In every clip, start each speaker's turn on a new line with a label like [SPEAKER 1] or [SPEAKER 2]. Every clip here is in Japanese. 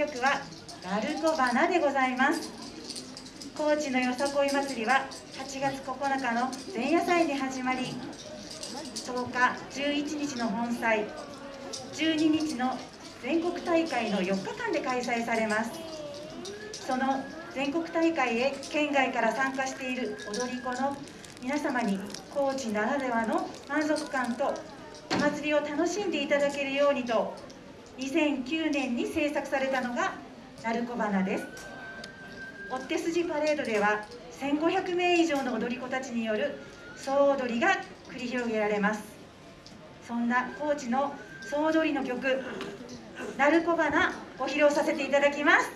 [SPEAKER 1] 曲は鳴子花でございます。高知のよさこい祭りは8月9日の前夜祭に始まり10日11日の本祭12日の全国大会の4日間で開催されます。その全国大会へ県外から参加している踊り子の皆様に高知ならではの満足感とお祭りを楽しんでいただけるようにと2009年に制作されたのが鳴子花です。追手筋パレードでは1500名以上の踊り子たちによる総踊りが繰り広げられます。そんな高知の総踊りの曲「鳴子花」を披露させていただきます。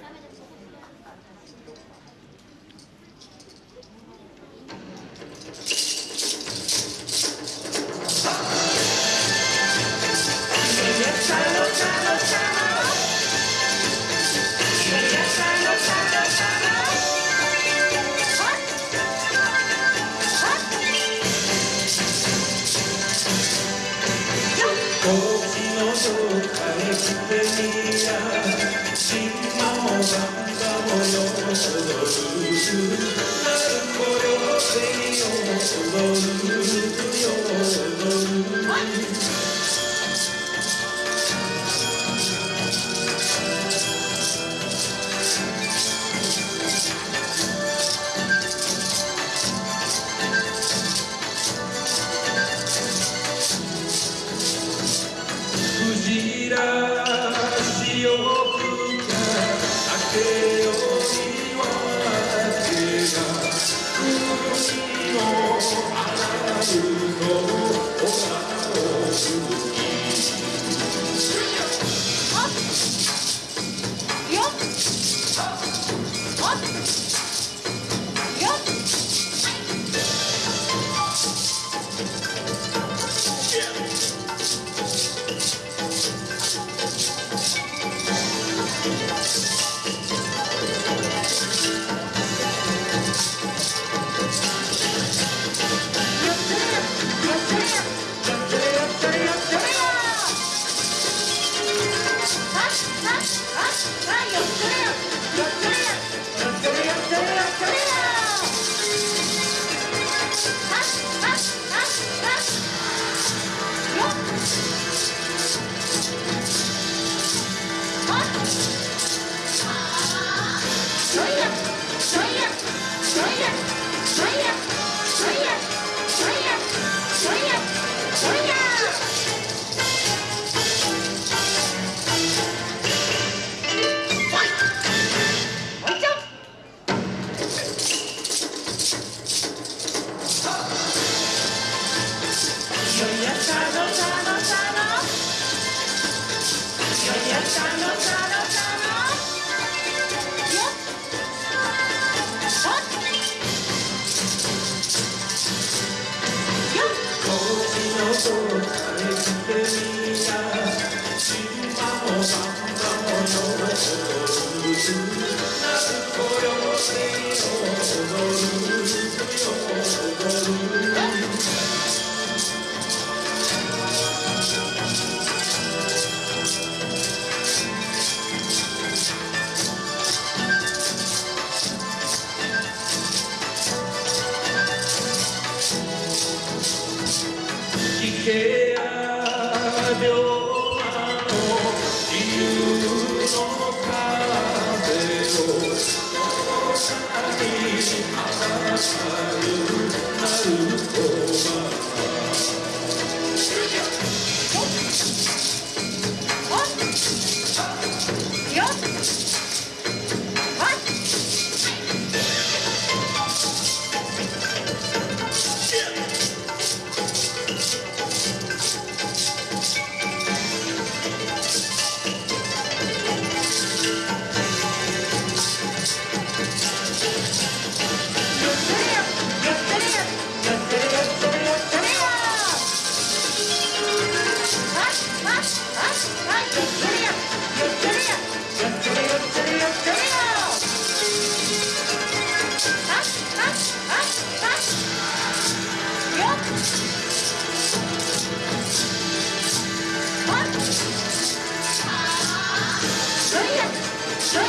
[SPEAKER 2] 高知のどっかへ来てみや島もバジ高聞け
[SPEAKER 1] どんや